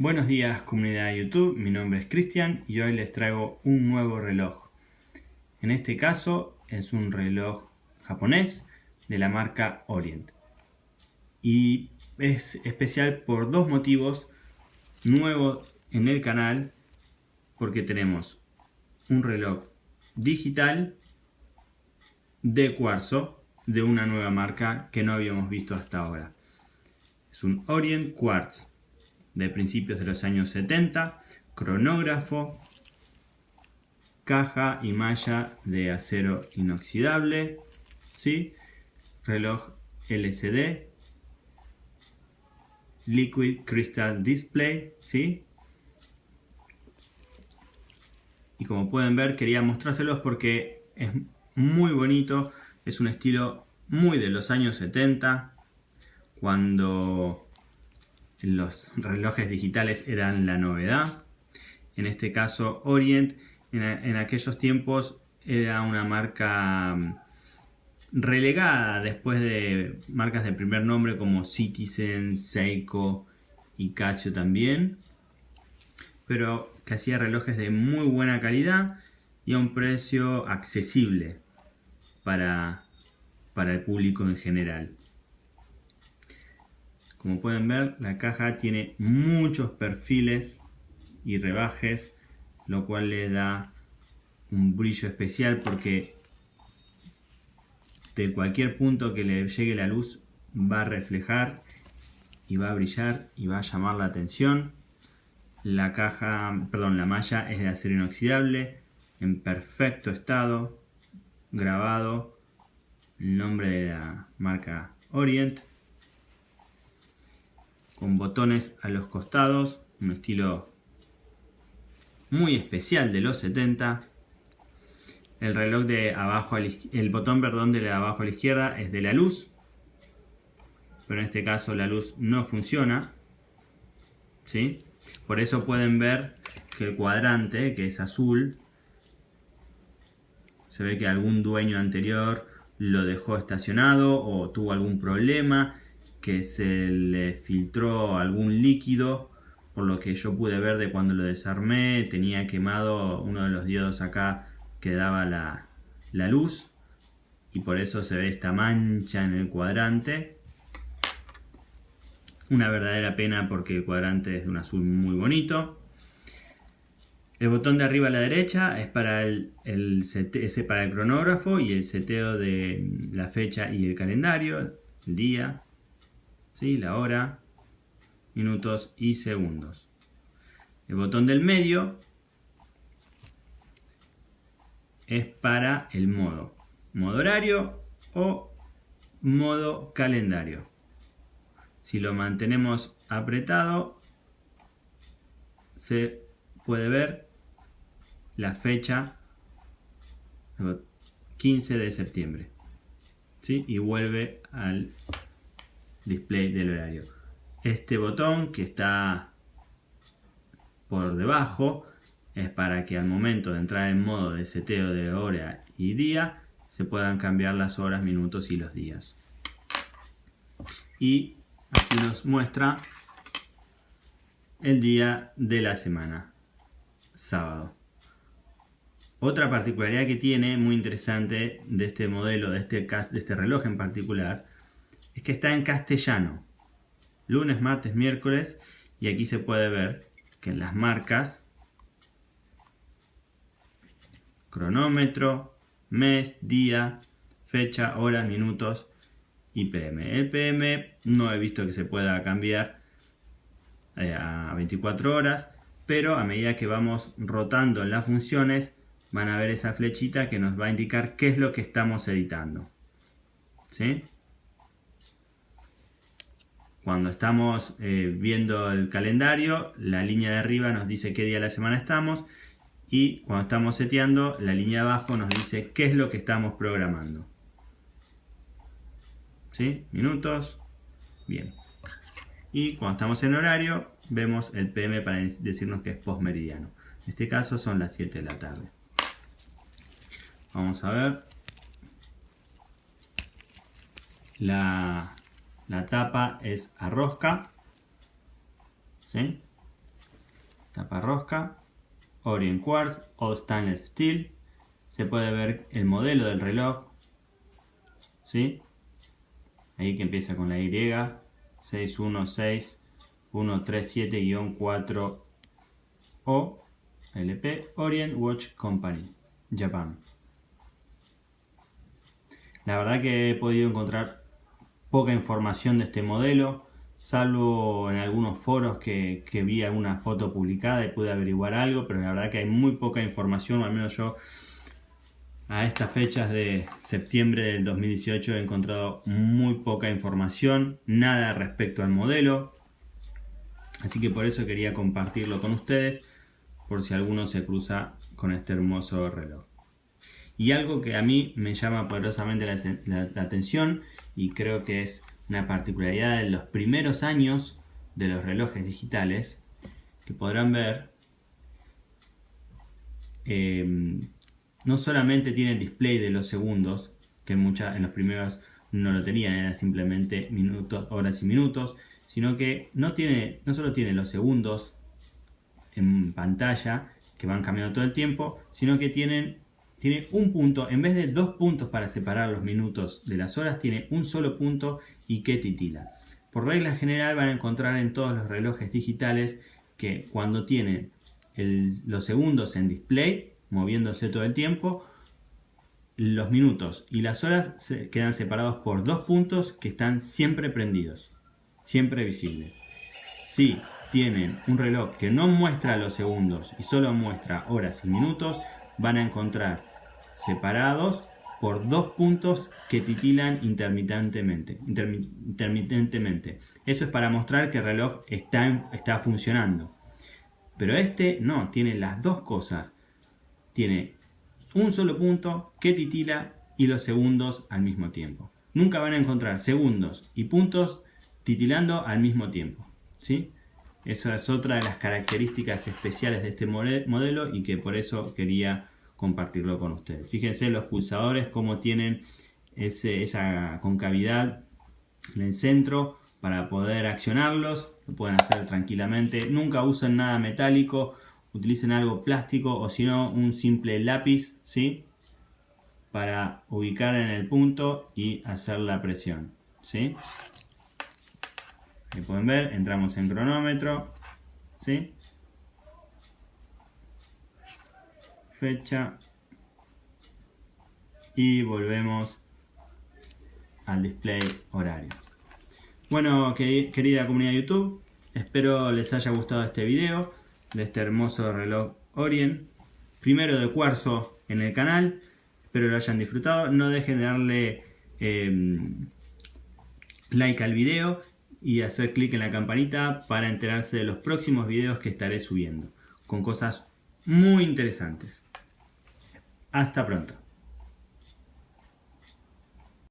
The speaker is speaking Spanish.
Buenos días comunidad de YouTube, mi nombre es Cristian y hoy les traigo un nuevo reloj. En este caso es un reloj japonés de la marca Orient. Y es especial por dos motivos nuevos en el canal porque tenemos un reloj digital de cuarzo de una nueva marca que no habíamos visto hasta ahora. Es un Orient Quartz de principios de los años 70, cronógrafo, caja y malla de acero inoxidable, ¿sí? reloj LCD, Liquid Crystal Display, ¿sí? Y como pueden ver quería mostrárselos porque es muy bonito, es un estilo muy de los años 70, cuando los relojes digitales eran la novedad. En este caso Orient en, aquellos tiempos era una marca mm, relegada después de marcas de primer nombre como Citizen, Seiko y Casio también. Pero que hacía relojes de muy buena calidad y a un precio accesible para, para el público en general. Como pueden ver, la caja tiene muchos perfiles y rebajes, lo cual le da un brillo especial porque de cualquier punto que le llegue la luz va a reflejar y va a brillar y va a llamar la atención. La caja, perdón, la malla es de acero inoxidable, en perfecto estado, grabado el nombre de la marca Orient con botones a los costados, un estilo muy especial de los 70. El reloj de abajo, el botón perdón, de abajo a la izquierda es de la luz, pero en este caso la luz no funciona. ¿sí? Por eso pueden ver que el cuadrante, que es azul, se ve que algún dueño anterior lo dejó estacionado o tuvo algún problema que se le filtró algún líquido por lo que yo pude ver de cuando lo desarmé tenía quemado uno de los diodos acá que daba la, la luz y por eso se ve esta mancha en el cuadrante. Una verdadera pena porque el cuadrante es de un azul muy bonito. El botón de arriba a la derecha es para el, el, para el cronógrafo y el seteo de la fecha y el calendario, el día, la hora, minutos y segundos. El botón del medio es para el modo, modo horario o modo calendario. Si lo mantenemos apretado, se puede ver la fecha 15 de septiembre. ¿sí? Y vuelve al display del horario. Este botón que está por debajo es para que al momento de entrar en modo de seteo de hora y día se puedan cambiar las horas, minutos y los días. Y aquí nos muestra el día de la semana, sábado. Otra particularidad que tiene, muy interesante, de este modelo, de este, de este reloj en particular, es que está en castellano. Lunes, martes, miércoles. Y aquí se puede ver que en las marcas, cronómetro, mes, día, fecha, hora, minutos y PM. El PM no he visto que se pueda cambiar eh, a 24 horas, pero a medida que vamos rotando en las funciones, van a ver esa flechita que nos va a indicar qué es lo que estamos editando. ¿Sí? Cuando estamos eh, viendo el calendario, la línea de arriba nos dice qué día de la semana estamos y cuando estamos seteando, la línea de abajo nos dice qué es lo que estamos programando. ¿Sí? Minutos. Bien. Y cuando estamos en horario, vemos el PM para decirnos que es postmeridiano. En este caso son las 7 de la tarde. Vamos a ver. La la tapa es a rosca. ¿sí? tapa rosca, Orient Quartz, All Stainless Steel. Se puede ver el modelo del reloj, ¿sí? Ahí que empieza con la Y, 616-137-4 o LP Orient Watch Company, Japan. La verdad que he podido encontrar poca información de este modelo, salvo en algunos foros que, vi alguna foto publicada y pude averiguar algo, pero la verdad que hay muy poca información, al menos yo a estas fechas de septiembre del 2018 he encontrado muy poca información, nada respecto al modelo, así que por eso quería compartirlo con ustedes, por si alguno se cruza con este hermoso reloj. Y algo que a mí me llama poderosamente la, atención y creo que es una particularidad de los primeros años de los relojes digitales, que podrán ver, em, no solamente tiene el display de los segundos, que en, en los primeros no lo tenían, era simplemente minutos, horas y minutos, sino que no, tiene, no solo tiene los segundos en pantalla, que van cambiando todo el tiempo, sino que tienen tiene un punto, en vez de dos puntos para separar los minutos de las horas, tiene un solo punto y que titila. Por regla general van a encontrar en todos los relojes digitales que cuando tienen los segundos en display, moviéndose todo el tiempo, los minutos y las horas quedan separados por dos puntos que están siempre prendidos, siempre visibles. Si tienen un reloj que no muestra los segundos y solo muestra horas y minutos, van a encontrar separados por dos puntos que titilan intermitentemente. intermitentemente. Eso es para mostrar que el reloj está, está funcionando. Pero este no, tiene las dos cosas. Tiene un solo punto que titila y los segundos al mismo tiempo. Nunca van a encontrar segundos y puntos titilando al mismo tiempo. ¿sí? Esa es otra de las características especiales de este modelo y que por eso quería compartirlo con ustedes. Fíjense los pulsadores como tienen esa concavidad en el centro para poder accionarlos. Lo pueden hacer tranquilamente. Nunca usen nada metálico. Utilicen algo plástico o si no un simple lápiz. ¿sí? Para ubicar en el punto y hacer la presión. ¿sí? Ahí pueden ver, entramos en cronómetro. ¿sí? Fecha y volvemos al display horario. Bueno, querida comunidad de YouTube, espero les haya gustado este video de este hermoso reloj Orient, primero de cuarzo en el canal, espero lo hayan disfrutado, no dejen de darle em, like al video y hacer clic en la campanita para enterarse de los próximos videos que estaré subiendo, con cosas muy interesantes. Hasta pronto.